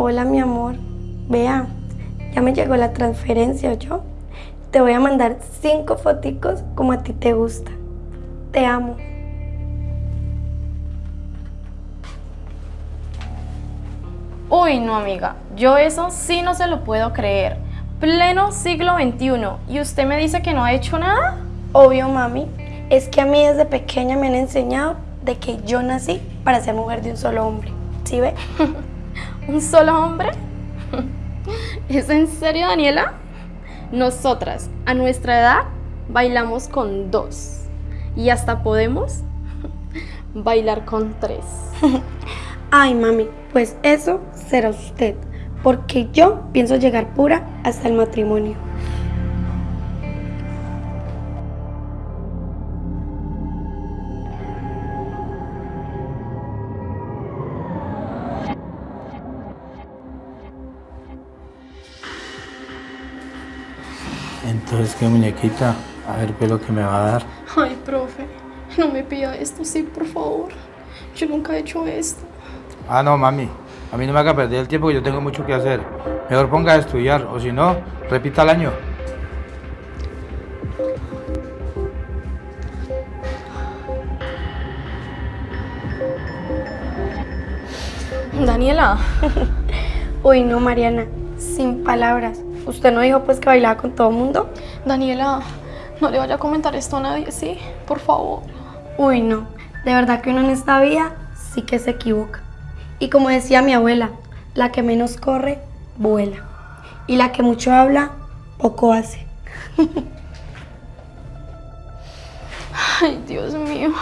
Hola, mi amor. Vea, ya me llegó la transferencia, yo. Te voy a mandar cinco foticos como a ti te gusta. Te amo. Uy, no, amiga. Yo eso sí no se lo puedo creer. Pleno siglo XXI. ¿Y usted me dice que no ha hecho nada? Obvio, mami. Es que a mí desde pequeña me han enseñado de que yo nací para ser mujer de un solo hombre. ¿Sí ve? ¿Un solo hombre? ¿Es en serio, Daniela? Nosotras, a nuestra edad, bailamos con dos. Y hasta podemos bailar con tres. Ay, mami, pues eso será usted. Porque yo pienso llegar pura hasta el matrimonio. Entonces, ¿qué muñequita? A ver qué es lo que me va a dar. Ay, profe, no me pida esto, sí, por favor. Yo nunca he hecho esto. Ah, no, mami. A mí no me haga perder el tiempo que yo tengo mucho que hacer. Mejor ponga a estudiar, o si no, repita el año. Daniela, Uy, no, Mariana. Sin palabras. ¿Usted no dijo pues que bailaba con todo el mundo? Daniela, no le vaya a comentar esto a nadie, ¿sí? Por favor. Uy, no. De verdad que uno en esta vida sí que se equivoca. Y como decía mi abuela, la que menos corre, vuela. Y la que mucho habla, poco hace. Ay, Dios mío.